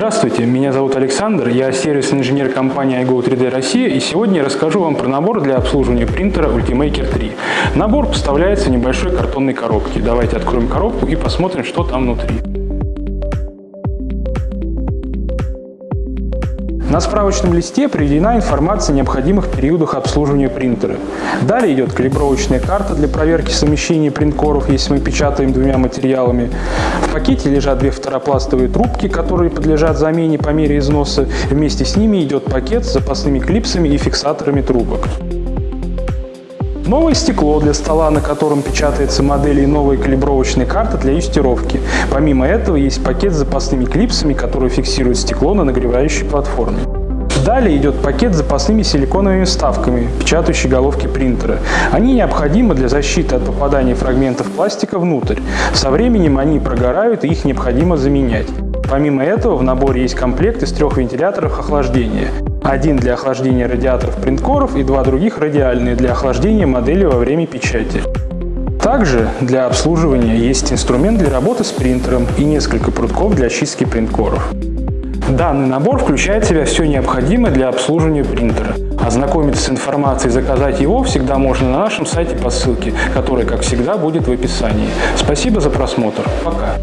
Здравствуйте, меня зовут Александр, я сервисный инженер компании iGo 3D Россия и сегодня я расскажу вам про набор для обслуживания принтера Ultimaker 3. Набор поставляется в небольшой картонной коробке. Давайте откроем коробку и посмотрим, что там внутри. На справочном листе приведена информация о необходимых периодах обслуживания принтера. Далее идет калибровочная карта для проверки совмещения принткоров, если мы печатаем двумя материалами. В пакете лежат две второпластовые трубки, которые подлежат замене по мере износа. Вместе с ними идет пакет с запасными клипсами и фиксаторами трубок. Новое стекло для стола, на котором печатается модель и новая калибровочная карта для юстировки. Помимо этого есть пакет с запасными клипсами, которые фиксируют стекло на нагревающей платформе. Далее идет пакет с запасными силиконовыми вставками, печатающей головки принтера. Они необходимы для защиты от попадания фрагментов пластика внутрь. Со временем они прогорают и их необходимо заменять. Помимо этого в наборе есть комплект из трех вентиляторов охлаждения. Один для охлаждения радиаторов принткоров и два других радиальные для охлаждения модели во время печати. Также для обслуживания есть инструмент для работы с принтером и несколько прутков для очистки принткоров. Данный набор включает в себя все необходимое для обслуживания принтера. Ознакомиться с информацией и заказать его всегда можно на нашем сайте по ссылке, которая, как всегда, будет в описании. Спасибо за просмотр. Пока.